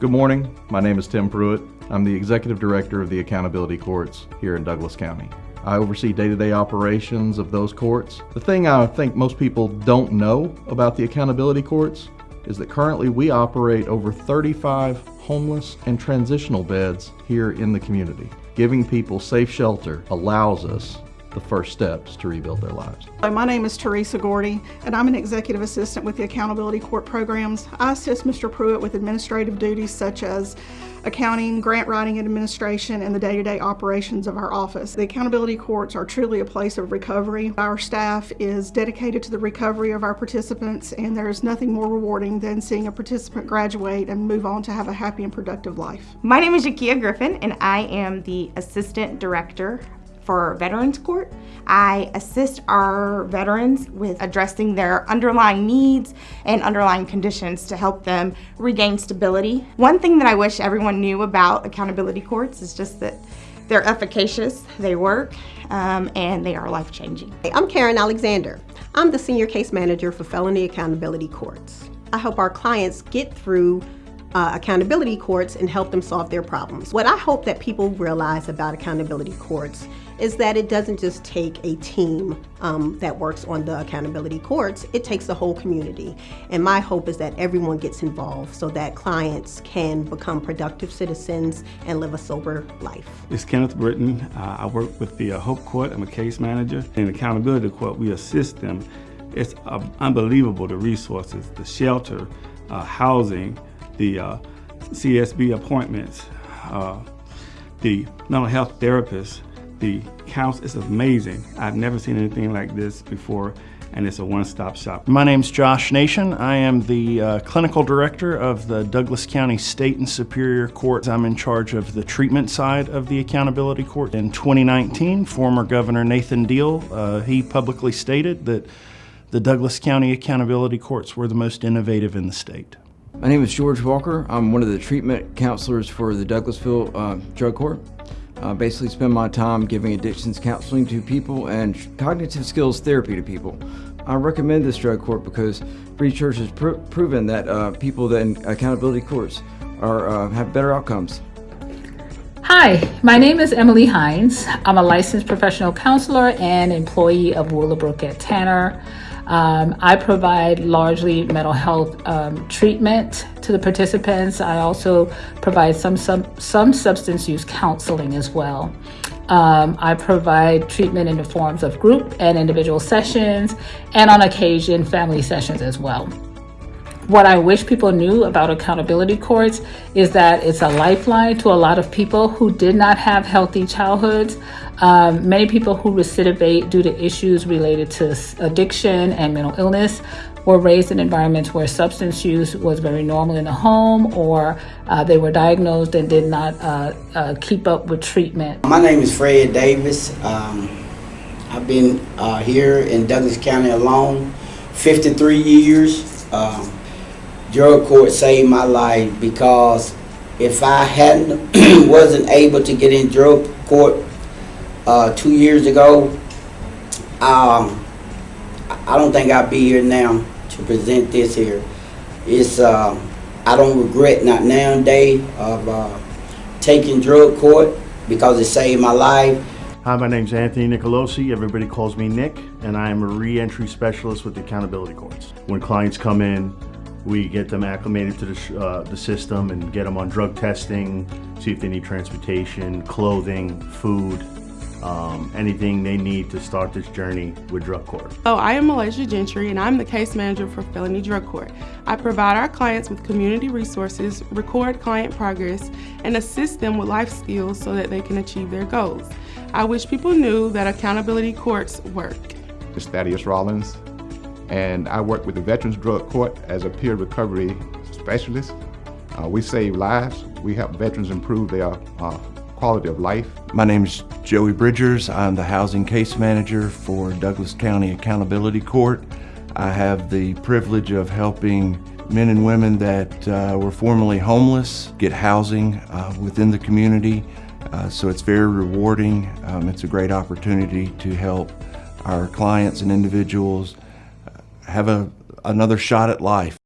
Good morning. My name is Tim Pruitt. I'm the Executive Director of the Accountability Courts here in Douglas County. I oversee day-to-day operations of those courts. The thing I think most people don't know about the Accountability Courts is that currently we operate over 35 homeless and transitional beds here in the community. Giving people safe shelter allows us the first steps to rebuild their lives. Hello, My name is Teresa Gordy, and I'm an executive assistant with the Accountability Court programs. I assist Mr. Pruitt with administrative duties such as accounting, grant writing and administration, and the day-to-day operations of our office. The Accountability Courts are truly a place of recovery. Our staff is dedicated to the recovery of our participants, and there is nothing more rewarding than seeing a participant graduate and move on to have a happy and productive life. My name is Jakia Griffin, and I am the Assistant Director for Veterans Court. I assist our veterans with addressing their underlying needs and underlying conditions to help them regain stability. One thing that I wish everyone knew about accountability courts is just that they're efficacious, they work, um, and they are life-changing. I'm Karen Alexander. I'm the Senior Case Manager for Felony Accountability Courts. I help our clients get through uh, accountability courts and help them solve their problems. What I hope that people realize about accountability courts is that it doesn't just take a team um, that works on the accountability courts, it takes the whole community. And my hope is that everyone gets involved so that clients can become productive citizens and live a sober life. It's Kenneth Britton. Uh, I work with the uh, Hope Court. I'm a case manager. In Accountability Court, we assist them. It's uh, unbelievable the resources, the shelter, uh, housing, the uh, CSB appointments, uh, the mental health therapists, the counsel. It's amazing. I've never seen anything like this before and it's a one-stop shop. My name's Josh Nation. I am the uh, clinical director of the Douglas County State and Superior Courts. I'm in charge of the treatment side of the accountability court. In 2019, former Governor Nathan Deal, uh, he publicly stated that the Douglas County Accountability Courts were the most innovative in the state. My name is George Walker. I'm one of the treatment counselors for the Douglasville uh, Drug Court. I basically spend my time giving addictions counseling to people and cognitive skills therapy to people. I recommend this drug court because research has pr proven that uh, people that in accountability courts are, uh, have better outcomes. Hi, my name is Emily Hines. I'm a licensed professional counselor and employee of Willowbrooke at Tanner. Um, I provide largely mental health um, treatment to the participants. I also provide some, some, some substance use counseling as well. Um, I provide treatment in the forms of group and individual sessions, and on occasion, family sessions as well. What I wish people knew about accountability courts is that it's a lifeline to a lot of people who did not have healthy childhoods. Um, many people who recidivate due to issues related to addiction and mental illness were raised in environments where substance use was very normal in the home or uh, they were diagnosed and did not uh, uh, keep up with treatment. My name is Fred Davis. Um, I've been uh, here in Douglas County alone 53 years. Um, drug court saved my life because if I hadn't wasn't able to get in drug court uh, two years ago, um, I don't think I'd be here now to present this here. It's uh, I don't regret not now day of uh, taking drug court because it saved my life. Hi, my name's Anthony Nicolosi. Everybody calls me Nick, and I am a reentry specialist with the accountability courts. When clients come in, we get them acclimated to the, uh, the system and get them on drug testing, see if they need transportation, clothing, food, um, anything they need to start this journey with drug court. Oh, I am Malaysia Gentry and I'm the case manager for Felony Drug Court. I provide our clients with community resources, record client progress, and assist them with life skills so that they can achieve their goals. I wish people knew that accountability courts work. It's Thaddeus Rollins and I work with the Veterans Drug Court as a peer recovery specialist. Uh, we save lives. We help veterans improve their uh, quality of life. My name is Joey Bridgers. I'm the housing case manager for Douglas County Accountability Court. I have the privilege of helping men and women that uh, were formerly homeless get housing uh, within the community. Uh, so it's very rewarding. Um, it's a great opportunity to help our clients and individuals have a, another shot at life.